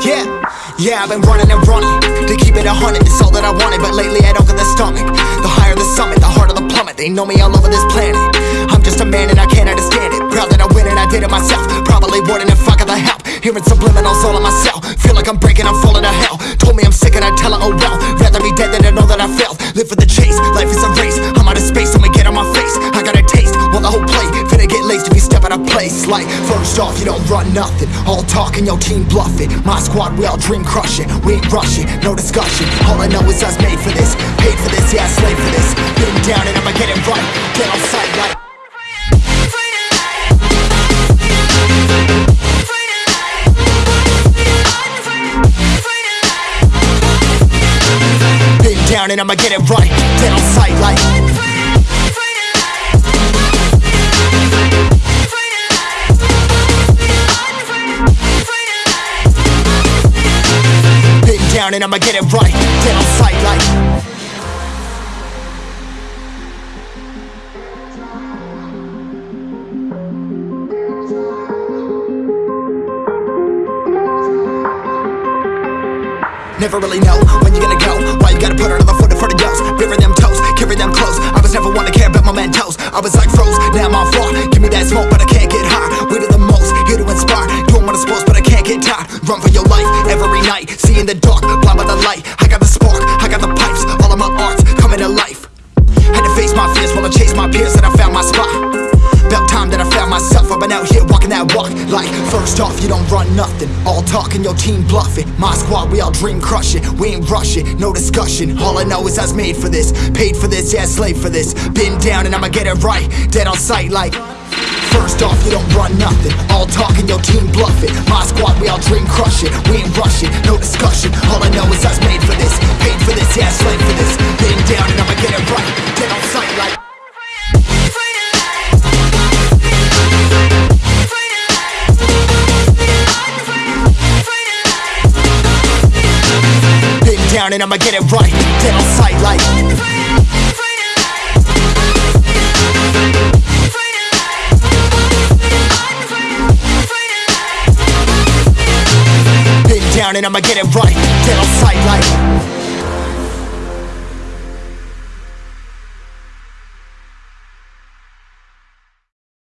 Yeah, yeah, I've been running and running to keep it a hundred. It's all that I wanted, but lately I don't get the stomach. The higher the summit, the harder the plummet. They know me all over this planet. I'm just a man and I can't understand it. Proud that I win and I did it myself. Probably wouldn't if I got the help. Hearing subliminals all on myself. Feel like I'm breaking, I'm falling to hell. Told me I'm sick and I tell her, oh well. Rather be dead than to know that I failed. Live for the chase, life is a place. Like, first off, you don't run nothing. All talking, your team bluffing. My squad, we all dream crushing. We ain't rushing, no discussion. All I know is us made for this. Paid for this, yeah, slave for this. Been down and I'ma get it right. Get on sight like. Been down and I'ma get it right. Get on sight like. Down and I'ma get it right. Get on sight like. Never really know when you're gonna go. Why you gotta put another foot in front of yours? Bury them toes, carry them close. I was never one to care about my mentos. I was like froze, now I'm on floor. Give me that smoke, but I can't get high. We do the most, here to inspire. Doing what I'm supposed, but I can't get tired. Run for your life every night. See in the dark, light. I got the spark, I got the pipes. All of my arts coming to life. Had to face my fears while I chased my peers, and I found my spot. About time that I found myself. I've been out here walking that walk. Like, first off, you don't run nothing. All talking, your team bluffing. My squad, we all dream crushing. We ain't rushing, no discussion. All I know is I was made for this. Paid for this, yeah, slave for this. Been down and I'ma get it right. Dead on sight, like. First off, you don't run nothing. All talking, your team bluffing. Down and I'ma get it right. Dead on sight, like. Been down and I'ma get it right. Dead on sight, like.